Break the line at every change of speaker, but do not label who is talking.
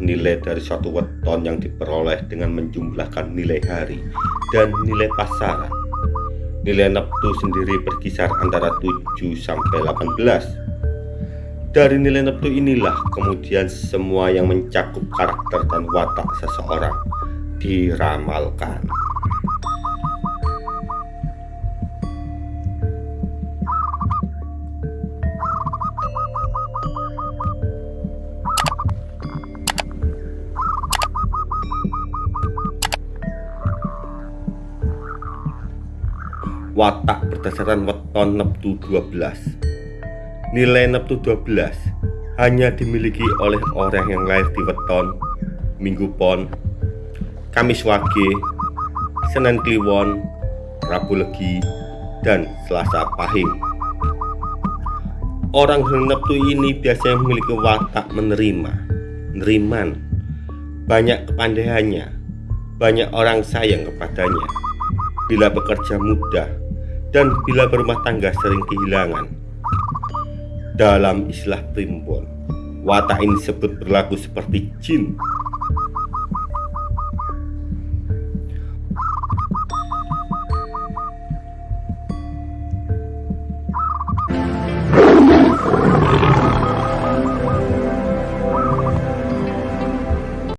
nilai dari suatu weton yang diperoleh dengan menjumlahkan nilai hari dan nilai pasaran. Nilai neptu sendiri berkisar antara 7 sampai 18. Dari nilai neptu inilah kemudian semua yang mencakup karakter dan watak seseorang diramalkan. Watak berdasarkan weton neptu 12 nilai neptu 12 hanya dimiliki oleh orang yang lahir di weton minggu pon kamis wage senen kliwon rabu legi dan selasa pahing. Orang neptu ini biasanya memiliki watak menerima neriman. Banyak kepandaiannya banyak orang sayang kepadanya bila bekerja mudah dan bila berumah tangga sering kehilangan. Dalam istilah primbon, watak ini disebut berlaku seperti jin